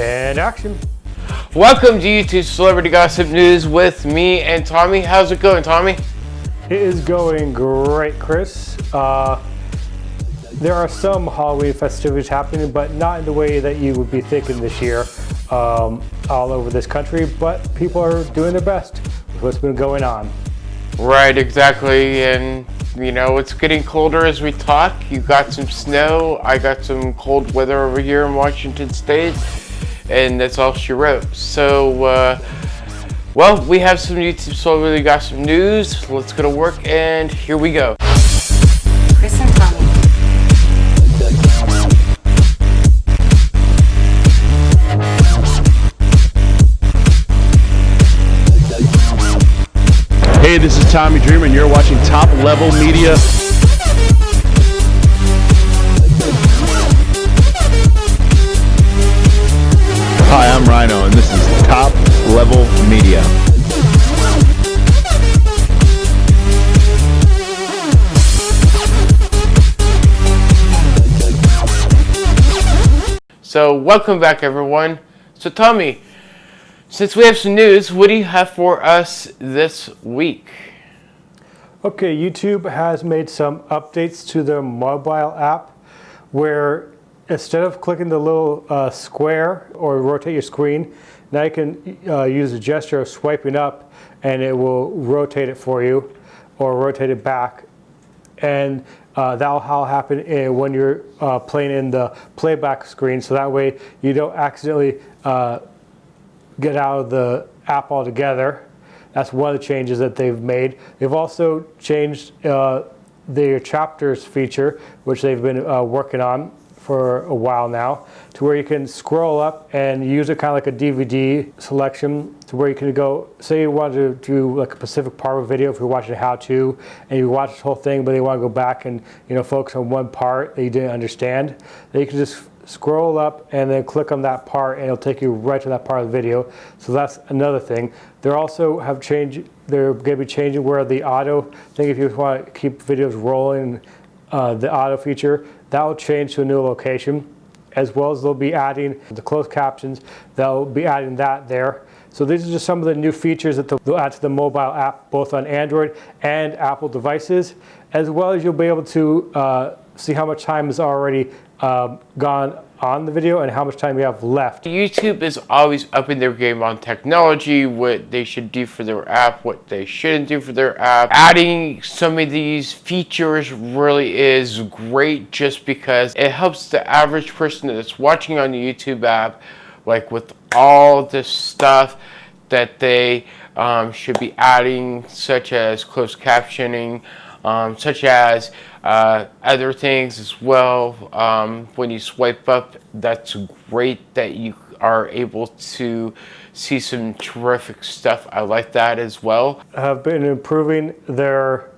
And action. Welcome to YouTube Celebrity Gossip News with me and Tommy. How's it going, Tommy? It is going great, Chris. Uh, there are some Halloween festivities happening, but not in the way that you would be thinking this year um, all over this country, but people are doing their best with what's been going on. Right, exactly. And, you know, it's getting colder as we talk. You got some snow. I got some cold weather over here in Washington State. And that's all she wrote. So, uh, well, we have some YouTube So we got some News. Let's go to work, and here we go. Chris and Tommy. Hey, this is Tommy Dreamer, and you're watching Top Level Media. Level So, welcome back, everyone. So, Tommy, since we have some news, what do you have for us this week? Okay, YouTube has made some updates to their mobile app where instead of clicking the little uh, square or rotate your screen, now you can uh, use the gesture of swiping up and it will rotate it for you or rotate it back. And uh, that'll happen in, when you're uh, playing in the playback screen. So that way you don't accidentally uh, get out of the app altogether. That's one of the changes that they've made. They've also changed uh, their chapters feature, which they've been uh, working on for a while now, to where you can scroll up and use it kind of like a DVD selection to where you can go, say you want to do like a Pacific Part of a video if you're watching a how-to and you watch the whole thing, but you want to go back and you know focus on one part that you didn't understand, then you can just scroll up and then click on that part and it'll take you right to that part of the video. So that's another thing. They're also have changed, they're going to be changing where the auto thing, if you want to keep videos rolling, uh, the auto feature, that will change to a new location as well as they'll be adding the closed captions, they'll be adding that there. So these are just some of the new features that they'll add to the mobile app, both on Android and Apple devices, as well as you'll be able to uh, see how much time has already uh, gone on the video and how much time you have left. YouTube is always upping their game on technology, what they should do for their app, what they shouldn't do for their app. Adding some of these features really is great just because it helps the average person that's watching on the YouTube app, like with all this stuff that they um, should be adding, such as closed captioning, um, such as uh, other things as well. Um, when you swipe up, that's great that you are able to see some terrific stuff. I like that as well. Have been improving their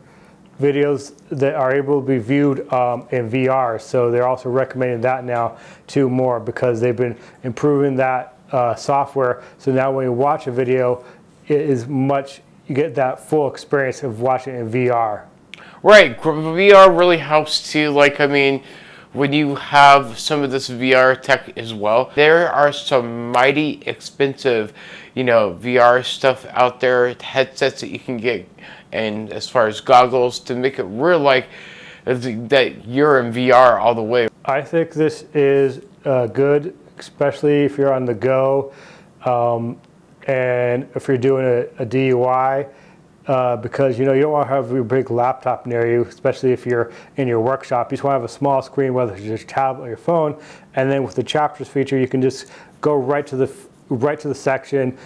videos that are able to be viewed um, in VR. So they're also recommending that now to more because they've been improving that uh, software. So now when you watch a video, it is much, you get that full experience of watching in VR. Right, VR really helps too. Like, I mean, when you have some of this VR tech as well, there are some mighty expensive, you know, VR stuff out there, headsets that you can get, and as far as goggles to make it real like that you're in VR all the way. I think this is uh, good, especially if you're on the go, um, and if you're doing a, a DIY uh, because you know you don't want to have your big laptop near you, especially if you're in your workshop. You just want to have a small screen, whether it's your tablet or your phone, and then with the chapters feature, you can just go right to the right to the section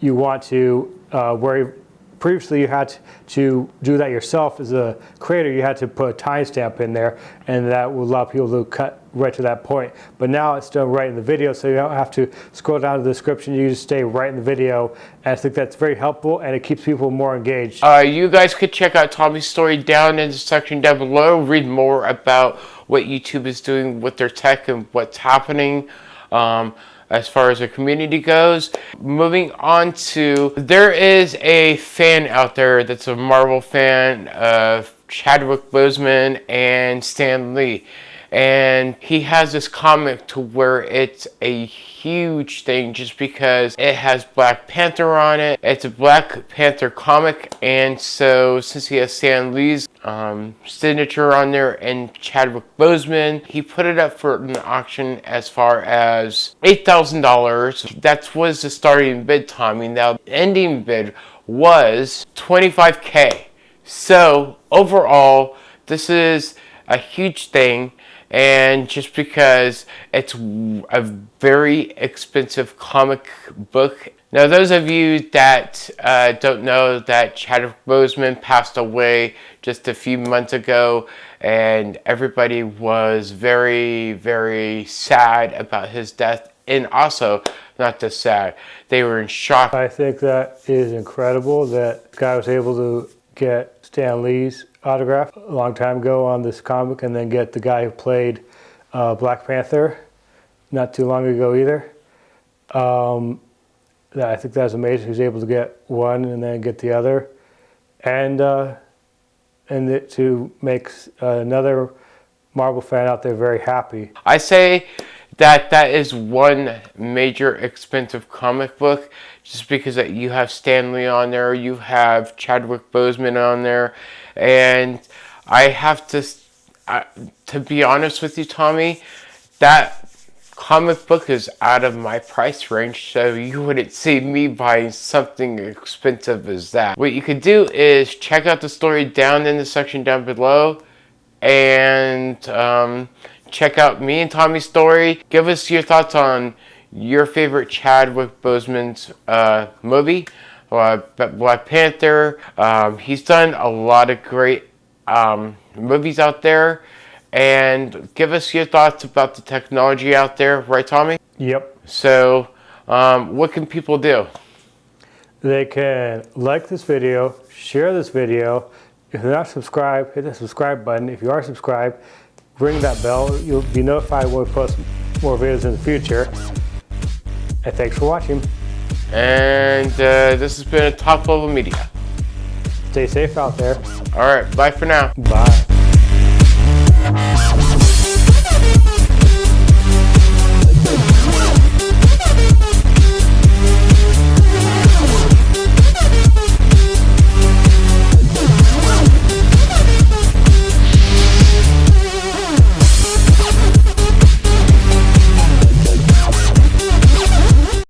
you want to uh, where previously you had to do that yourself as a creator. You had to put a timestamp in there, and that would allow people to cut right to that point. But now it's done right in the video, so you don't have to scroll down to the description. You just stay right in the video, and I think that's very helpful, and it keeps people more engaged. Uh, you guys could check out Tommy's story down in the section down below. Read more about what YouTube is doing with their tech and what's happening. Um, as far as the community goes. Moving on to, there is a fan out there that's a Marvel fan of Chadwick Boseman and Stan Lee. And he has this comic to where it's a huge thing just because it has Black Panther on it. It's a Black Panther comic, and so since he has Stan Lee's um, signature on there and Chadwick Boseman, he put it up for an auction as far as $8,000. That was the starting bid, Tommy. Now, the ending bid was 25K. So, overall, this is a huge thing and just because it's a very expensive comic book. Now, those of you that uh, don't know that Chadwick Boseman passed away just a few months ago, and everybody was very, very sad about his death, and also not just sad, they were in shock. I think that is incredible that guy was able to get Stan Lee's autograph a long time ago on this comic and then get the guy who played uh, Black Panther not too long ago either. Um, I think that's amazing. He's able to get one and then get the other, and uh, and it, to make another Marvel fan out there very happy. I say that that is one major expensive comic book just because you have Stan Lee on there, you have Chadwick Boseman on there, and I have to, uh, to be honest with you, Tommy, that comic book is out of my price range, so you wouldn't see me buying something expensive as that. What you could do is check out the story down in the section down below, and um, check out me and Tommy's story. Give us your thoughts on your favorite Chadwick Boseman's uh, movie, uh, Black Panther. Um, he's done a lot of great um, movies out there. And give us your thoughts about the technology out there, right, Tommy? Yep. So, um, what can people do? They can like this video, share this video. If you're not subscribed, hit the subscribe button. If you are subscribed, ring that bell. You'll be notified when we post more videos in the future. And thanks for watching. And uh, this has been a top level media. Stay safe out there. All right, bye for now. Bye.